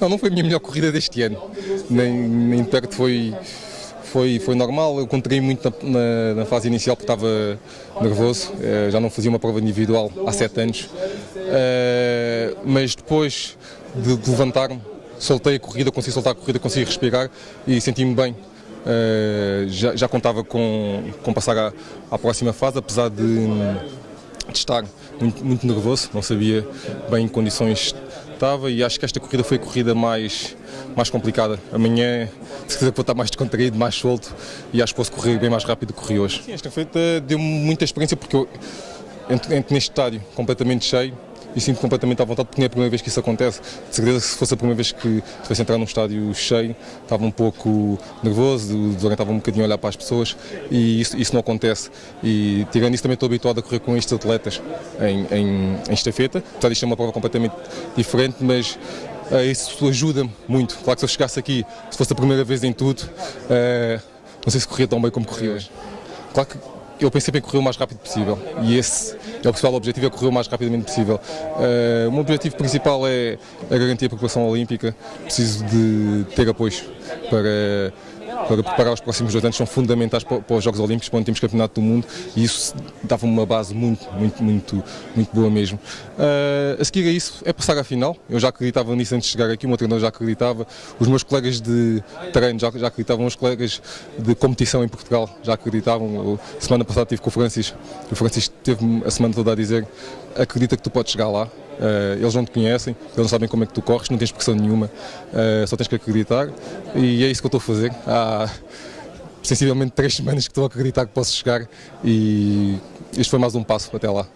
Não, não foi a minha melhor corrida deste ano, nem, nem perto foi, foi, foi normal. Eu contraí muito na, na, na, fase inicial porque estava nervoso, uh, já não fazia uma prova individual há sete anos, uh, mas depois de, de levantar-me, soltei a corrida, consegui soltar a corrida, consegui respirar e senti-me bem. Uh, já, já, contava com, com passar à, à próxima fase, apesar de, de estar muito, muito, nervoso, não sabia bem em condições estava e acho que esta corrida foi a corrida mais, mais complicada. Amanhã, se quiser, vou estar mais descontraído, mais solto e acho que posso correr bem mais rápido do que corri hoje. Sim, esta feita deu-me muita experiência porque eu entro, entro neste estádio completamente cheio e sinto completamente à vontade porque não é a primeira vez que isso acontece. De certeza que se fosse a primeira vez que tivesse entrar num estádio cheio, estava um pouco nervoso, desorientava um bocadinho a olhar para as pessoas e isso, isso não acontece. E tirando isso também estou habituado a correr com estes atletas em, em, em estafeta, apesar disto ser uma prova completamente diferente, mas uh, isso ajuda-me muito. Claro que se eu chegasse aqui, se fosse a primeira vez em tudo, uh, não sei se corria tão bem como corri hoje. Claro que eu pensei em correr o mais rápido possível e esse é o principal objetivo, é correr o mais rapidamente possível. Uh, o meu objetivo principal é a garantir a população olímpica, preciso de ter apoio para para preparar os próximos dois anos são fundamentais para, para os Jogos Olímpicos, para onde temos Campeonato do Mundo e isso dava-me uma base muito, muito, muito, muito boa mesmo. Uh, a seguir a isso é passar à final, eu já acreditava nisso antes de chegar aqui, o meu treinador já acreditava, os meus colegas de treino já, já acreditavam, os colegas de competição em Portugal já acreditavam. Semana passada estive com o Francis, o Francis teve-me a semana toda a dizer acredita que tu podes chegar lá, eles não te conhecem, eles não sabem como é que tu corres, não tens pressão nenhuma, uh, só tens que acreditar e é isso que eu estou a fazer. Há sensivelmente três semanas que estou a acreditar que posso chegar e este foi mais um passo até lá.